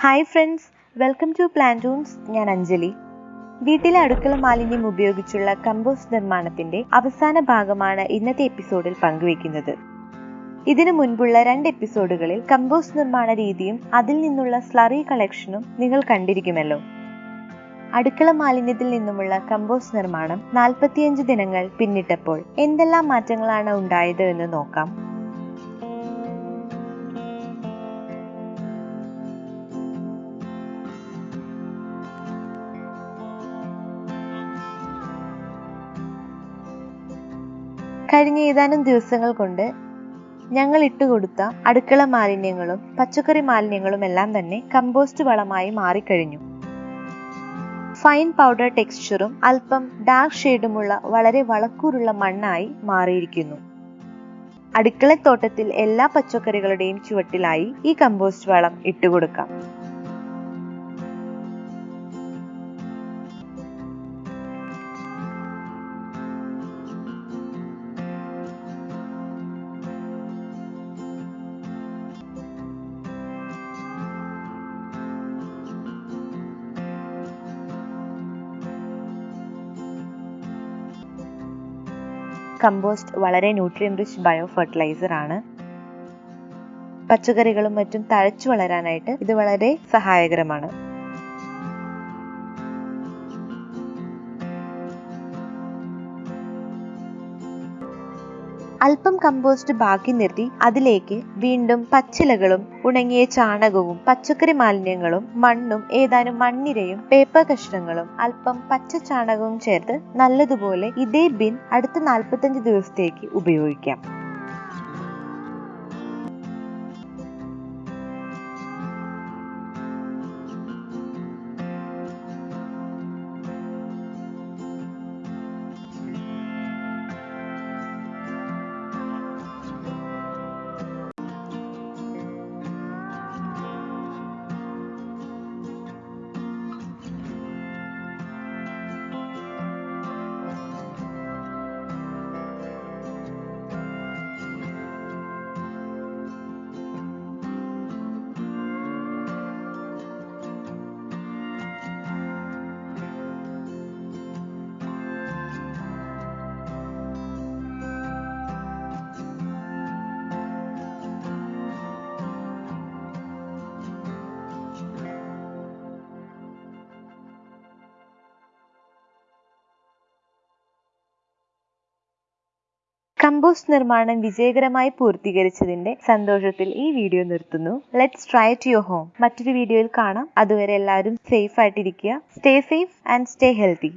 Hi friends welcome to Plantoons ഞാൻ അഞ്ജലി. വീട്ടിലെ അടുക്കള മാലിന്യം ഉപയോഗിച്ചുള്ള കമ്പോസ്റ്റ് നിർമ്മാണത്തിന്റെ അവസാന ഭാഗമാണ് ഇന്നത്തെ എപ്പിസോഡിൽ പങ്കുവെക്കുന്നത് ഇതിനു മുൻപുള്ള രണ്ട് എപ്പിസോഡുകളിൽ കമ്പോസ്റ്റ് നിർമ്മാണ രീതിയും അതിൽ നിന്നുള്ള സ്ലറി കളക്ഷനും നിങ്ങൾ കണ്ടിരിക്കുമല്ലോ. അടുക്കള മാലിന്യത്തിൽ നിന്നുമുള്ള കമ്പോസ്റ്റ് നിർമ്മാണം നാൽപ്പത്തിയഞ്ച് ദിനങ്ങൾ പിന്നിട്ടപ്പോൾ എന്തെല്ലാം മാറ്റങ്ങളാണ് ഉണ്ടായത് എന്ന് നോക്കാം. കഴിഞ്ഞ ഏതാനും ദിവസങ്ങൾ കൊണ്ട് ഞങ്ങൾ ഇട്ടുകൊടുത്ത അടുക്കള മാലിന്യങ്ങളും പച്ചക്കറി മാലിന്യങ്ങളും എല്ലാം തന്നെ കമ്പോസ്റ്റ് വളമായി മാറിക്കഴിഞ്ഞു. ഫൈൻ പൗഡർ ടെക്സ്ചറും അല്പം ഡാർക്ക് ഷെയ്ഡുമുള്ള വളരെ വളക്കൂറുള്ള മണ്ണായി മാറിയിരിക്കുന്നു. അടുക്കളത്തോട്ടത്തിൽ എല്ലാ പച്ചക്കറികളുടെയും ചുവട്ടിലായി ഈ കമ്പോസ്റ്റ് വളം ഇട്ടുകൊടുക്കാം കമ്പോസ്റ്റ് വളരെ ന്യൂട്രിയൻ റിച്ച് ബയോ ഫെർട്ടിലൈസർ ആണ്. പച്ചക്കറികളും മറ്റും തഴച്ചു വളരാനായിട്ട് ഇത് വളരെ സഹായകരമാണ്. അല്പം കമ്പോസ്റ്റ് ബാക്കി നിർത്തി അതിലേക്ക് വീണ്ടും പച്ചിലകളും ഉണങ്ങിയ ചാണകവും പച്ചക്കറി മാലിന്യങ്ങളും മണ്ണും ഏതാനും മണ്ണിരയും പേപ്പർ കഷ്ണങ്ങളും അല്പം പച്ച ചാണകവും ചേർത്ത് നല്ലതുപോലെ ഇതേ ബിൻ അടുത്ത നാൽപ്പത്തഞ്ച് ദിവസത്തേക്ക് ഉപയോഗിക്കാം. കമ്പോസ്റ്റ് നിർമ്മാണം വിജയകരമായി പൂർത്തീകരിച്ചതിന്റെ സന്തോഷത്തിൽ ഈ വീഡിയോ നിർത്തുന്നു. Let's try to your home മറ്റൊരു വീഡിയോയിൽ കാണാം. അതുവരെ എല്ലാവരും സേഫ് ആയിട്ടിരിക്കുക. Stay safe and stay healthy